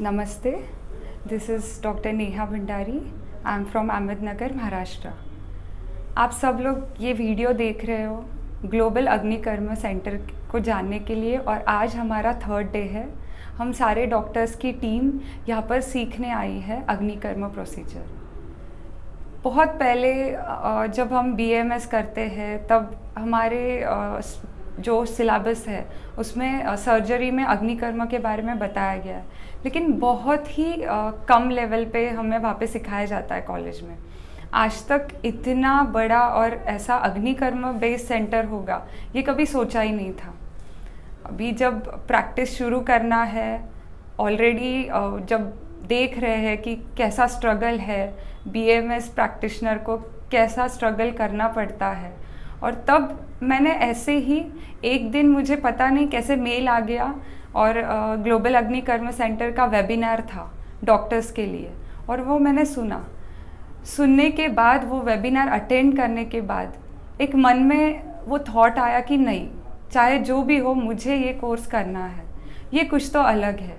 नमस्ते this is doctor Neha Bhandari I am from Ahmednagar Maharashtra आप सब लोग ये वीडियो देख रहे हो ग्लोबल अग्निकर्म सेंटर को जानने के लिए और आज हमारा थर्ड डे है। हम सारे डॉक्टर्स की टीम यहाँ पर सीखने आई है अग्निकर्म प्रोसीजर बहुत पहले जब हम बीएमएस करते हैं, तब हमारे जो सिलेबस है, उसमें सर्जरी में अग्निकर्म के बारे में बताया गया है। लेकिन बहुत ही कम लेवल पे हमें वहाँ पे सिखाया जाता है कॉलेज में। आज तक इतना बड़ा और ऐसा अग्निकर्म बेस्ड सेंटर होगा, ये कभी सोचा ही नहीं था। अभी जब प्रैक्टिस शुरू करना है ऑलरेडी जब देख रहे हैं कि कैसा स्ट्रगल है बीएमएस प्रैक्टिशनर को कैसा स्ट्रगल करना पड़ता है और तब मैंने ऐसे ही एक दिन मुझे पता नहीं कैसे मेल आ गया और ग्लोबल अग्निकर्म सेंटर का वेबिनार था डॉक्टर्स के लिए और वो मैंने सुना। सुनने के बाद, वो वेबिनार अटेंड करने के बाद एक मन में वो थॉट आया कि नहीं, चाहे जो भी हो मुझे ये कोर्स करना है। ये कुछ तो अलग है।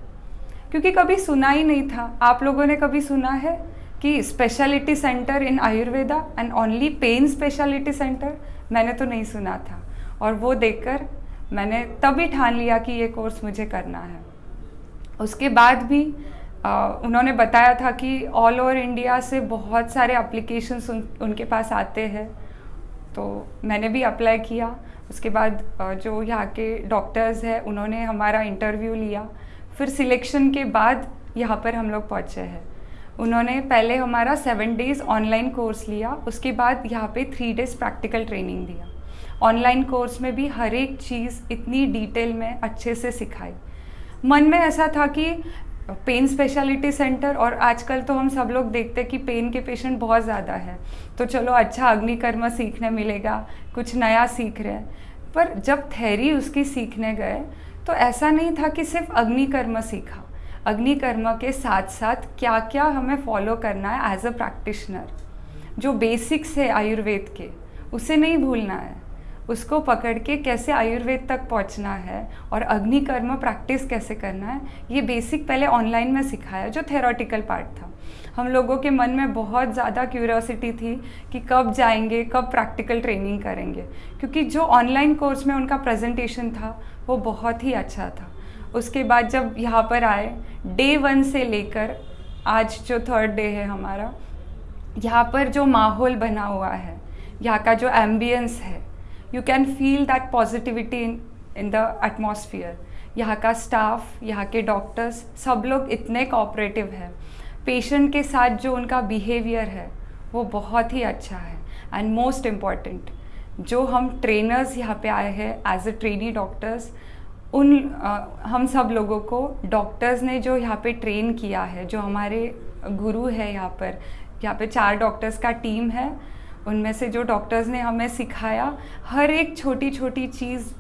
क्योंकि कभी सुना ही नहीं था। आप लोगों ने कभी सुना है कि speciality centre in Ayurveda and only pain speciality centre मैंने तो नहीं सुना था। और वो देखकर मैंने तभी ठान लिया कि ये कोर्स मुझे करना है। उसके बाद भी आ, उन्होंने बताया था कि ऑल ओवर इंडिया से बहुत सारे अप्लीकेशंस उन, उनके पास आते हैं। तो मैंने भी अप्लाई किया। उसके बाद जो यहाँ के डॉक्टर्स हैं उन्होंने हमारा इंटरव्यू लिया। फिर सिलेक्शन के बाद यहाँ पर हम लोग पहुँचे हैं। उन्होंने पहले हमारा सेवन डेज़ ऑनलाइन कोर्स लिया, उसके बाद यहाँ पे थ्री डेज़ प्रैक्टिकल ट्रेनिंग दिया। ऑनलाइन कोर्स में भी हर एक चीज़ इतनी डिटेल में अच्छे से सिखाई। मन में ऐसा था कि पेन स्पेशलिटी सेंटर और आजकल तो हम सब लोग देखते हैं कि पेन के पेशेंट बहुत ज़्यादा है। तो चलो अच्छा अग्निकर्म सीखने मिलेगा, कुछ नया सीख रहे हैं। पर जब थेरी उसकी सीखने गए तो ऐसा नहीं था कि सिर्फ़ अग्निकर्म सीखा। अग्निकर्म के साथ साथ क्या क्या हमें फॉलो करना है एज अ प्रैक्टिशनर जो बेसिक्स है आयुर्वेद के, उसे नहीं भूलना है। उसको पकड़ के कैसे आयुर्वेद तक पहुँचना है और अग्निकर्म प्रैक्टिस कैसे करना है, ये बेसिक पहले ऑनलाइन में सिखाया जो थेरोटिकल पार्ट था। हम लोगों के मन में बहुत ज़्यादा क्यूरियोसिटी थी कि कब जाएँगे, कब प्रैक्टिकल ट्रेनिंग करेंगे, क्योंकि जो ऑनलाइन कोर्स में उनका प्रेजेंटेशन था, वो बहुत ही अच्छा था। उसके बाद जब यहाँ पर आए डे वन से लेकर आज जो थर्ड डे है हमारा, यहाँ पर जो माहौल बना हुआ है, यहाँ का जो एम्बियंस है you can feel that positivity in in the atmosphere यहाँ का स्टाफ यहाँ के डॉक्टर्स सब लोग इतने कोऑपरेटिव हैं। पेशेंट के साथ जो उनका बिहेवियर है, वो बहुत ही अच्छा है। एंड मोस्ट इंपॉर्टेंट जो हम ट्रेनर्स यहाँ पे आए हैं एज अ ट्रेनी डॉक्टर्स उन आ, हम सब लोगों को डॉक्टर्स ने जो यहाँ पे ट्रेन किया है जो हमारे गुरु है यहाँ पर यहाँ पे चार डॉक्टर्स का टीम है उनमें से जो डॉक्टर्स ने हमें सिखाया हर एक छोटी छोटी चीज़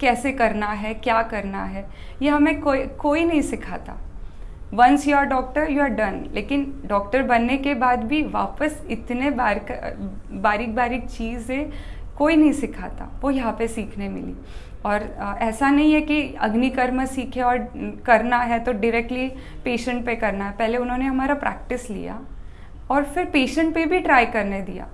कैसे करना है क्या करना है ये हमें कोई कोई नहीं सिखाता। Once you are doctor you are done लेकिन डॉक्टर बनने के बाद भी वापस इतने बार बारीक बारीक चीज़ें कोई नहीं सिखाता, वो यहाँ पे सीखने मिली। और ऐसा नहीं है कि अग्निकर्म सीखे और करना है तो डायरेक्टली पेशेंट पे करना है। पहले उन्होंने हमारा प्रैक्टिस लिया और फिर पेशेंट पे भी ट्राई करने दिया।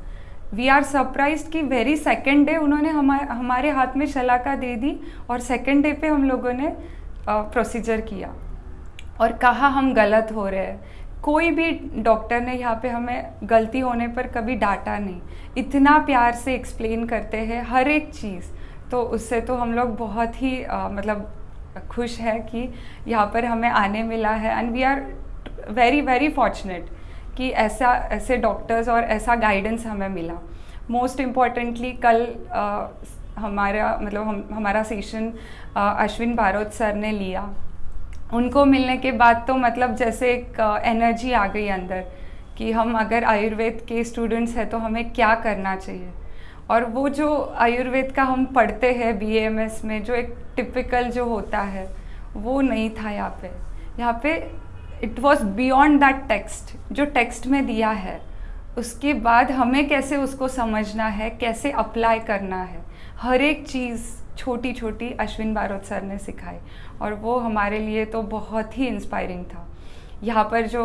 वी आर सरप्राइज़ कि वेरी सेकेंड डे उन्होंने हमारे हमारे हाथ में शलाका दे दी और सेकेंड डे पे हम लोगों ने प्रोसीजर किया। और कहा हम गलत हो रहे हैं। कोई भी डॉक्टर ने यहाँ पे हमें गलती होने पर कभी डांटा नहीं। इतना प्यार से एक्सप्लेन करते हैं हर एक चीज़। तो उससे तो हम लोग बहुत ही आ, मतलब खुश है कि यहाँ पर हमें आने मिला है। And we are very very fortunate कि ऐसा ऐसे डॉक्टर्स और ऐसा गाइडेंस हमें मिला। मोस्ट इम्पॉर्टेंटली कल आ, हमारा मतलब हम हमारा सेशन अश्विन भारत सर ने लिया। उनको मिलने के बाद तो मतलब जैसे एक एनर्जी आ गई अंदर कि हम अगर आयुर्वेद के स्टूडेंट्स हैं तो हमें क्या करना चाहिए? और वो जो आयुर्वेद का हम पढ़ते हैं बीएमएस में, जो एक टिपिकल जो होता है, वो नहीं था यहाँ पे। यहाँ पे it was beyond that text जो टेक्स्ट में दिया है, उसके बाद हमें कैसे उसको समझना है, कैसे अप्लाई करना है, हर एक चीज़ छोटी छोटी अश्विन बारोद सर ने सिखाई और वो हमारे लिए तो बहुत ही इंस्पायरिंग था। यहाँ पर जो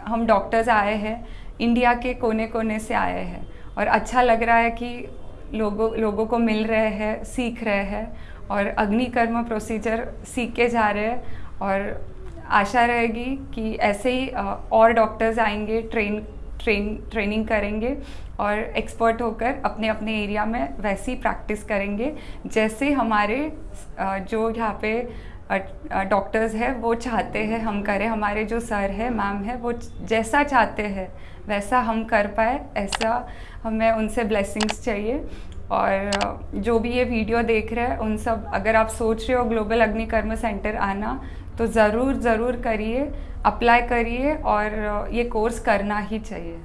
हम डॉक्टर्स आए हैं इंडिया के कोने कोने से आए हैं और अच्छा लग रहा है कि लोगों लोगों को मिल रहे हैं, सीख रहे हैं और अग्निकर्म प्रोसीजर सीख के जा रहे हैं और आशा रहेगी कि ऐसे ही और डॉक्टर्स आएँगे ट्रेन ट्रेन ट्रेनिंग करेंगे और एक्सपर्ट होकर अपने अपने एरिया में वैसी प्रैक्टिस करेंगे। जैसे हमारे जो यहाँ पे डॉक्टर्स है, वो चाहते हैं हम करें। हमारे जो सर है मैम है, वो जैसा चाहते हैं, वैसा हम कर पाए, ऐसा हमें उनसे ब्लेसिंग्स चाहिए। और जो भी ये वीडियो देख रहे हैं, उन सब, अगर आप सोच रहे हो ग्लोबल अग्निकर्म सेंटर आना तो ज़रूर ज़रूर करिए अप्लाई करिए और ये कोर्स करना ही चाहिए।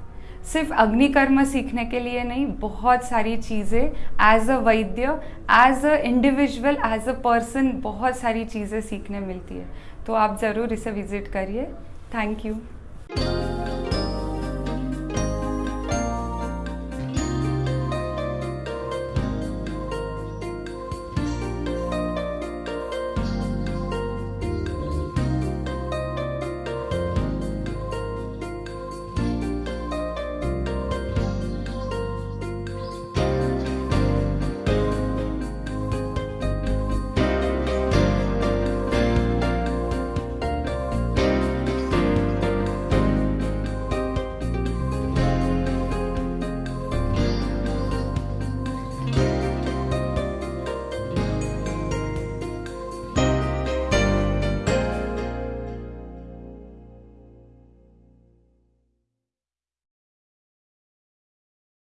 सिर्फ़ अग्निकर्म सीखने के लिए नहीं, बहुत सारी चीज़ें as a Vaidya as a individual as a person बहुत सारी चीज़ें सीखने मिलती है। तो आप ज़रूर इसे विज़िट करिए। Thank you